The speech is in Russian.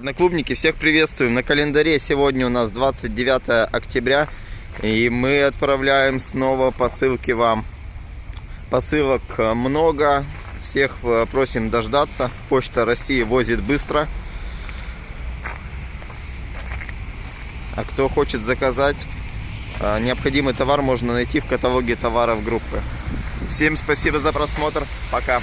Одноклубники, всех приветствуем. На календаре сегодня у нас 29 октября. И мы отправляем снова посылки вам. Посылок э, много. Всех э, просим дождаться. Почта России возит быстро. А кто хочет заказать э, необходимый товар, можно найти в каталоге товаров группы. Всем спасибо за просмотр. Пока.